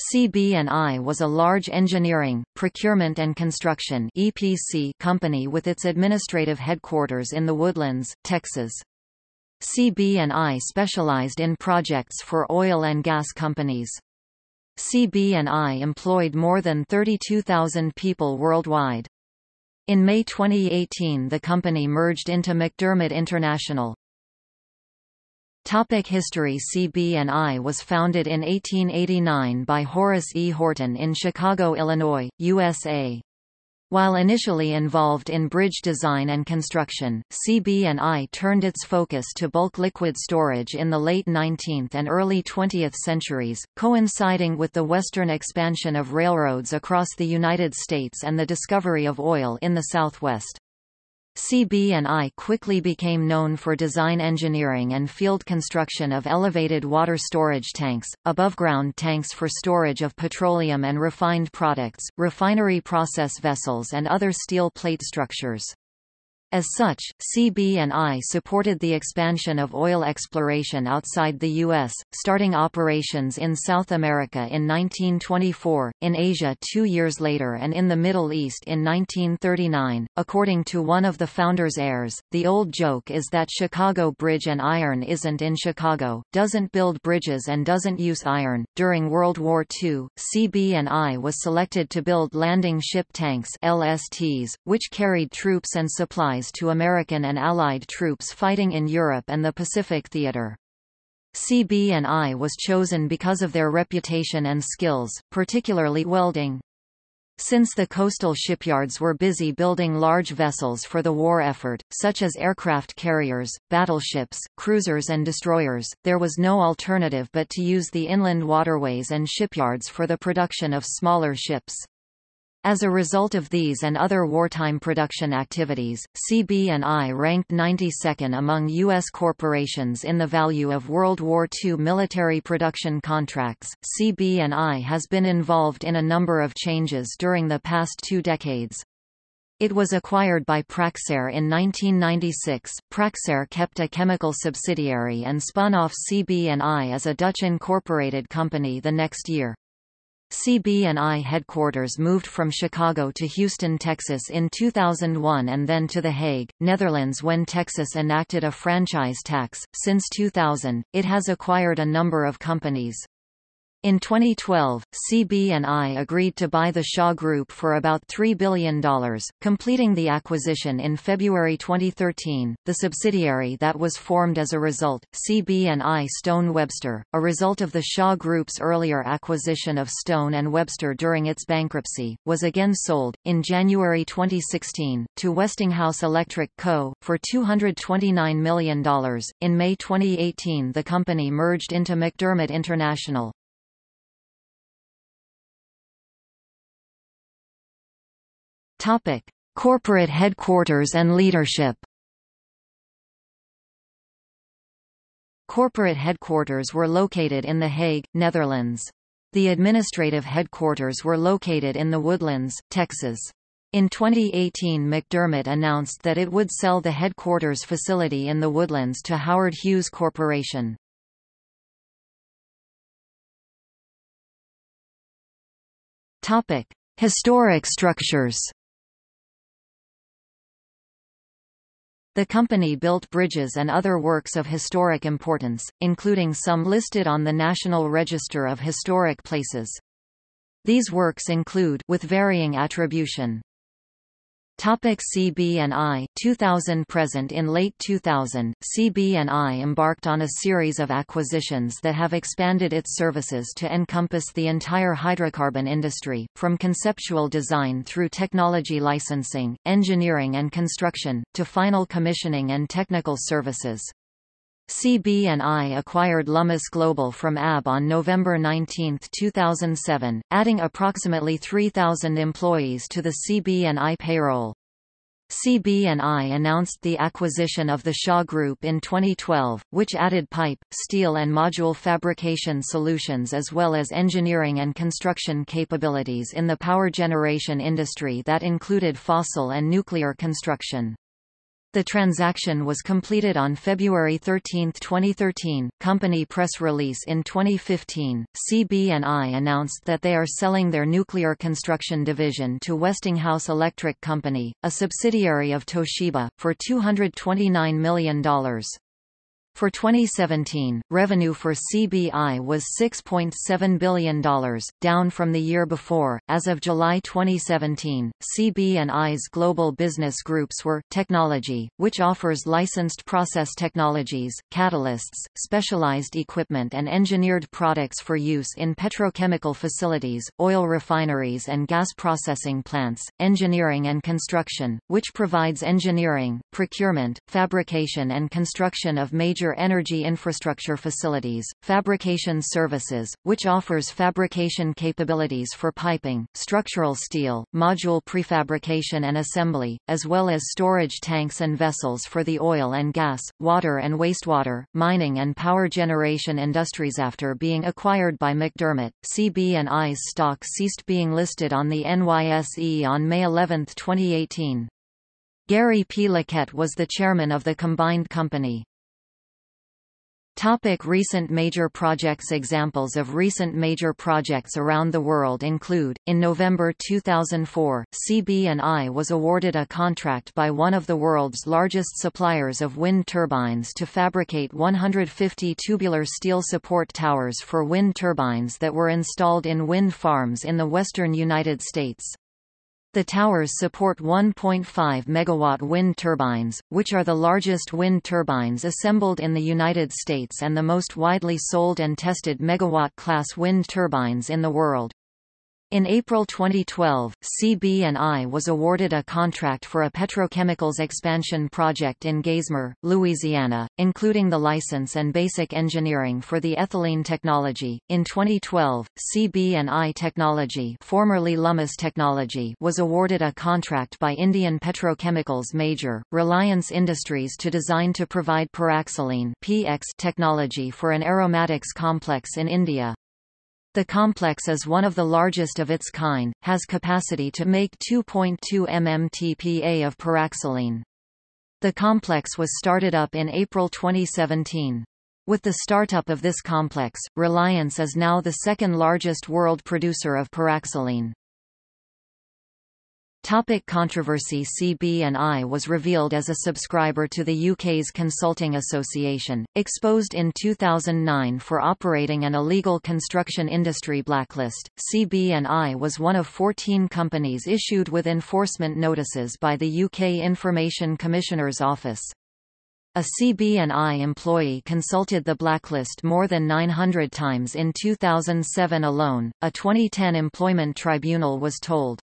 CB&I was a large engineering, procurement and construction EPC company with its administrative headquarters in The Woodlands, Texas. CB&I specialized in projects for oil and gas companies. CB&I employed more than 32,000 people worldwide. In May 2018 the company merged into McDermott International. Topic History CB&I was founded in 1889 by Horace E. Horton in Chicago, Illinois, USA. While initially involved in bridge design and construction, CB&I turned its focus to bulk liquid storage in the late 19th and early 20th centuries, coinciding with the western expansion of railroads across the United States and the discovery of oil in the Southwest. CB&I quickly became known for design engineering and field construction of elevated water storage tanks, above-ground tanks for storage of petroleum and refined products, refinery process vessels and other steel plate structures. As such, CB&I supported the expansion of oil exploration outside the U.S., starting operations in South America in 1924, in Asia two years later and in the Middle East in 1939. According to one of the founder's heirs, the old joke is that Chicago Bridge and Iron isn't in Chicago, doesn't build bridges and doesn't use iron. During World War II, CB&I was selected to build landing ship tanks LSTs, which carried troops and supplies to American and Allied troops fighting in Europe and the Pacific Theater. CB&I was chosen because of their reputation and skills, particularly welding. Since the coastal shipyards were busy building large vessels for the war effort, such as aircraft carriers, battleships, cruisers and destroyers, there was no alternative but to use the inland waterways and shipyards for the production of smaller ships. As a result of these and other wartime production activities, CB&I ranked 92nd among U.S. corporations in the value of World War II military production contracts. CB&I has been involved in a number of changes during the past two decades. It was acquired by Praxair in 1996. Praxair kept a chemical subsidiary and spun off CB&I as a Dutch incorporated company the next year. CB&I headquarters moved from Chicago to Houston, Texas in 2001 and then to The Hague, Netherlands when Texas enacted a franchise tax. Since 2000, it has acquired a number of companies. In 2012, CB&I agreed to buy the Shaw Group for about $3 billion, completing the acquisition in February 2013. The subsidiary that was formed as a result, CB&I Stone Webster, a result of the Shaw Group's earlier acquisition of Stone and Webster during its bankruptcy, was again sold, in January 2016, to Westinghouse Electric Co., for $229 million. In May 2018 the company merged into McDermott International. Topic: Corporate headquarters and leadership. Corporate headquarters were located in The Hague, Netherlands. The administrative headquarters were located in The Woodlands, Texas. In 2018 McDermott announced that it would sell the headquarters facility in The Woodlands to Howard Hughes Corporation. Historic structures The company built bridges and other works of historic importance, including some listed on the National Register of Historic Places. These works include with varying attribution, Topic CB&I 2000 Present In late 2000, CB&I embarked on a series of acquisitions that have expanded its services to encompass the entire hydrocarbon industry, from conceptual design through technology licensing, engineering and construction, to final commissioning and technical services. CB&I acquired Lummus Global from AB on November 19, 2007, adding approximately 3,000 employees to the CB&I payroll. CB&I announced the acquisition of the Shaw Group in 2012, which added pipe, steel and module fabrication solutions as well as engineering and construction capabilities in the power generation industry that included fossil and nuclear construction. The transaction was completed on February 13, 2013. Company press release in 2015, CB&I announced that they are selling their nuclear construction division to Westinghouse Electric Company, a subsidiary of Toshiba, for $229 million. For 2017, revenue for CBI was $6.7 billion, down from the year before. As of July 2017, CB&I's global business groups were Technology, which offers licensed process technologies, catalysts, specialized equipment and engineered products for use in petrochemical facilities, oil refineries and gas processing plants, Engineering and Construction, which provides engineering, procurement, fabrication and construction of major major energy infrastructure facilities, fabrication services, which offers fabrication capabilities for piping, structural steel, module prefabrication and assembly, as well as storage tanks and vessels for the oil and gas, water and wastewater, mining and power generation industries. After being acquired by McDermott, CB&I's stock ceased being listed on the NYSE on May 11, 2018. Gary P. Luquette was the chairman of the combined company. Topic recent major projects Examples of recent major projects around the world include, in November 2004, CB&I was awarded a contract by one of the world's largest suppliers of wind turbines to fabricate 150 tubular steel support towers for wind turbines that were installed in wind farms in the western United States. The towers support 1.5 MW wind turbines, which are the largest wind turbines assembled in the United States and the most widely sold and tested megawatt-class wind turbines in the world. In April 2012, CB&I was awarded a contract for a petrochemicals expansion project in Geismar, Louisiana, including the license and basic engineering for the ethylene technology. In 2012, CB&I Technology, formerly Lummus Technology, was awarded a contract by Indian petrochemicals major, Reliance Industries to design to provide paraxylene (PX) technology for an aromatics complex in India. The complex is one of the largest of its kind, has capacity to make 2.2 mmtpa of paraxylene. The complex was started up in April 2017. With the startup of this complex, Reliance is now the second largest world producer of paraxylene. Topic controversy CB&I was revealed as a subscriber to the UK's Consulting Association, exposed in 2009 for operating an illegal construction industry blacklist. CB&I was one of 14 companies issued with enforcement notices by the UK Information Commissioner's Office. A CB&I employee consulted the blacklist more than 900 times in 2007 alone, a 2010 employment tribunal was told.